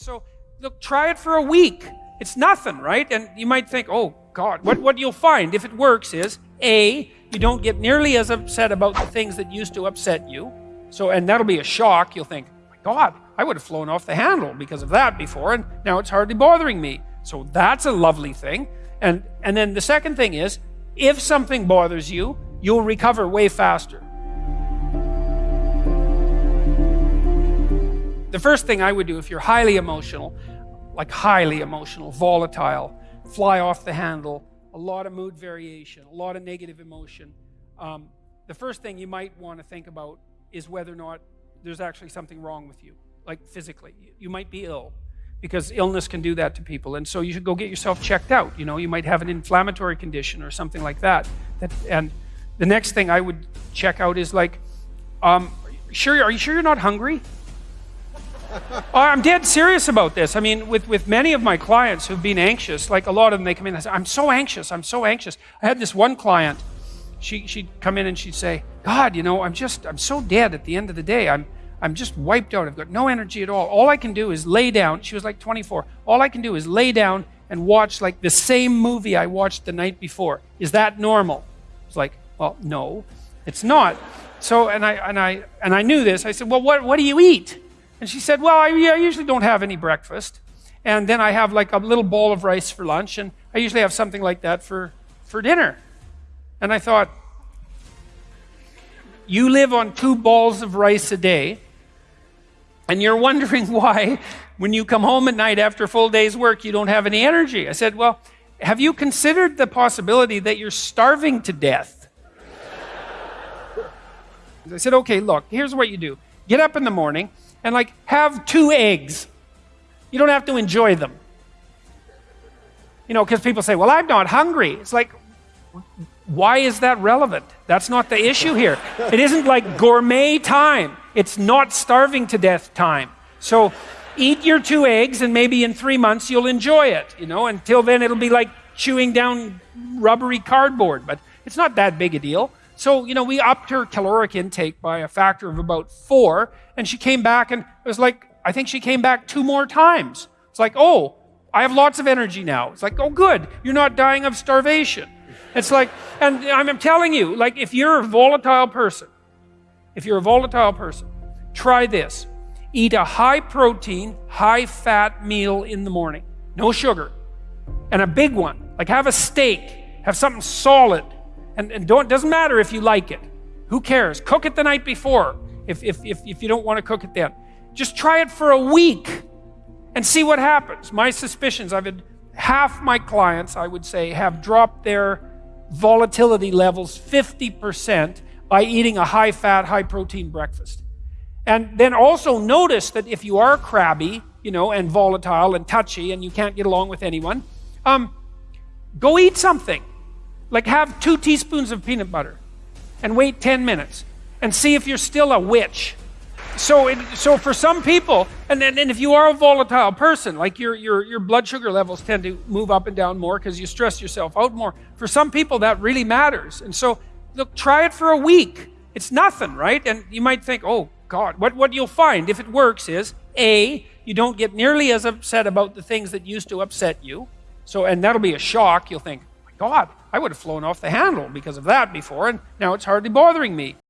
So, look, try it for a week. It's nothing, right? And you might think, oh, God, what, what you'll find if it works is A, you don't get nearly as upset about the things that used to upset you. So, and that'll be a shock. You'll think, oh my God, I would have flown off the handle because of that before, and now it's hardly bothering me. So that's a lovely thing. And, and then the second thing is, if something bothers you, you'll recover way faster. The first thing I would do if you're highly emotional, like highly emotional, volatile, fly off the handle, a lot of mood variation, a lot of negative emotion, um, the first thing you might want to think about is whether or not there's actually something wrong with you, like physically. You might be ill because illness can do that to people. And so you should go get yourself checked out. You know, you might have an inflammatory condition or something like that. that and the next thing I would check out is like, um, sure, are you sure you're not hungry? Oh, I'm dead serious about this. I mean, with, with many of my clients who've been anxious, like a lot of them, they come in and say, I'm so anxious, I'm so anxious. I had this one client, she, she'd come in and she'd say, God, you know, I'm just, I'm so dead at the end of the day. I'm, I'm just wiped out. I've got no energy at all. All I can do is lay down. She was like 24. All I can do is lay down and watch like the same movie I watched the night before. Is that normal? It's like, well, no, it's not. So, and I, and I, and I knew this. I said, well, what, what do you eat? And she said, Well, I, I usually don't have any breakfast. And then I have like a little bowl of rice for lunch, and I usually have something like that for, for dinner. And I thought, You live on two bowls of rice a day, and you're wondering why, when you come home at night after a full day's work, you don't have any energy. I said, Well, have you considered the possibility that you're starving to death? I said, Okay, look, here's what you do get up in the morning and like have two eggs. You don't have to enjoy them. You know, because people say, well, I'm not hungry. It's like, why is that relevant? That's not the issue here. It isn't like gourmet time, it's not starving to death time. So eat your two eggs, and maybe in three months you'll enjoy it. You know, until then it'll be like chewing down rubbery cardboard, but it's not that big a deal. So, you know, we upped her caloric intake by a factor of about four, and she came back and it was like, I think she came back two more times. It's like, oh, I have lots of energy now. It's like, oh, good, you're not dying of starvation. It's like, and I'm telling you, like, if you're a volatile person, if you're a volatile person, try this. Eat a high protein, high fat meal in the morning, no sugar, and a big one. Like, have a steak, have something solid and, and don't, doesn't matter if you like it. Who cares? Cook it the night before if, if, if, if you don't want to cook it then. Just try it for a week and see what happens. My suspicions, I've had half my clients, I would say, have dropped their volatility levels 50% by eating a high fat, high protein breakfast. And then also notice that if you are crabby, you know, and volatile and touchy and you can't get along with anyone, um, go eat something. Like have two teaspoons of peanut butter and wait 10 minutes and see if you're still a witch. So, it, so for some people, and, and, and if you are a volatile person, like your, your, your blood sugar levels tend to move up and down more because you stress yourself out more. For some people, that really matters. And so, look, try it for a week. It's nothing, right? And you might think, oh, God, what, what you'll find if it works is A, you don't get nearly as upset about the things that used to upset you. So, and that'll be a shock. You'll think, God, I would have flown off the handle because of that before, and now it's hardly bothering me.